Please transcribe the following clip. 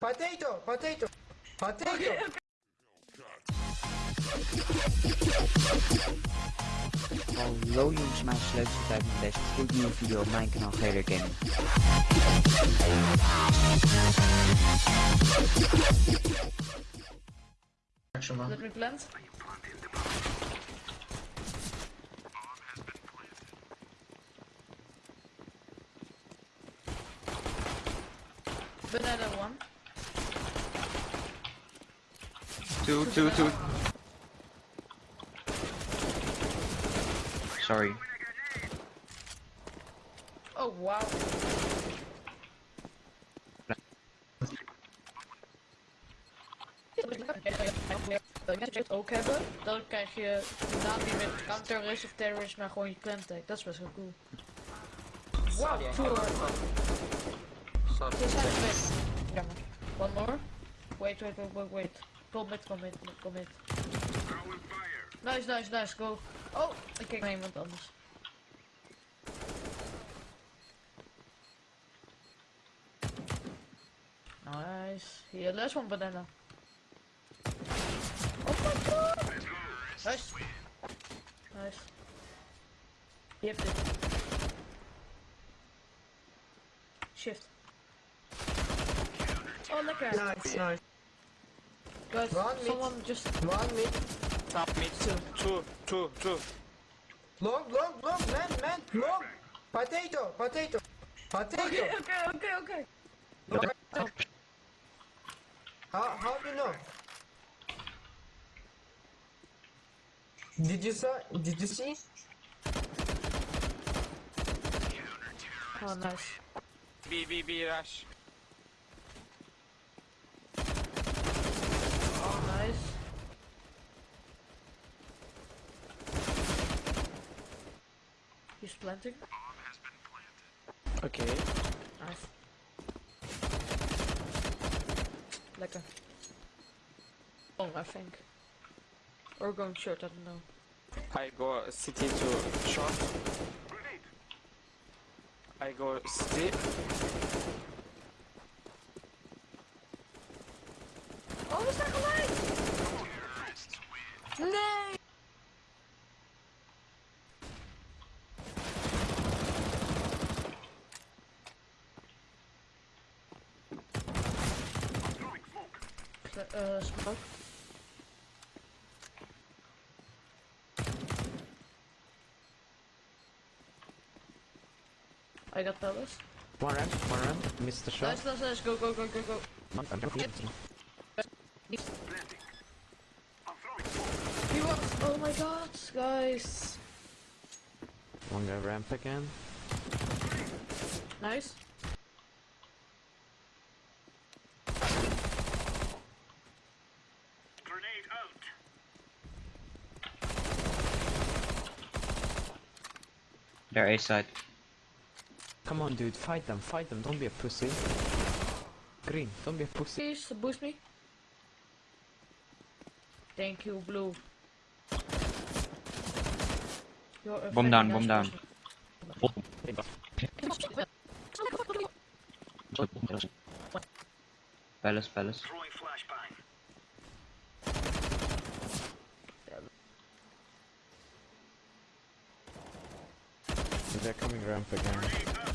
Potato, potato, potato. Hallo jongens, mijn sleuteltijd met deze gloednieuwe video op mijn kanaal Gator Gaming. Action man. Let me plant. Banana one. Two, two, two. Sorry. Oh wow. Als je het ook hebben, dan krijg je de naam niet meer counter-terrorist of terrorist, maar gewoon je clamtag. Dat is best wel cool. Wow, cool. Dit zijn twee. Jammer. One more. Wait, wait, wait, wait, wait. Commit, commit, commit. Nice, nice, nice, go. Oh, ik kijk naar iemand anders. Nice. Here, last one banana. Oh my god! Nice. Nice. Je hebt dit. Shift. Oh, lekker. Nice, nice. Guys, One mid. someone just... One mid. Top mid. Two, two, two. Long, long, long, man, man, long. Potato, potato, potato. Okay, okay, okay, okay. How, how do you know? Did you saw? Did you see? Oh, nice. B, B, B, rush. He's planting. Okay. Nice. Lekker. Oh, I think. Or going short, I don't know. I go city to short. I go city. Oh, we zijn gelijk! Nee! Uh, smoke. I got palace. One ramp, one ramp, missed the shot. Nice, nice, nice. Go, go, go, go, go. I'm. He was. Oh my god, guys. One guy ramp again. Nice. They're A side. Come on dude, fight them, fight them, don't be a pussy. Green, don't be a pussy. Please boost me. Thank you, blue. You're a Bomb down, nice bomb down. person. Palace, palace. They're coming ramp again.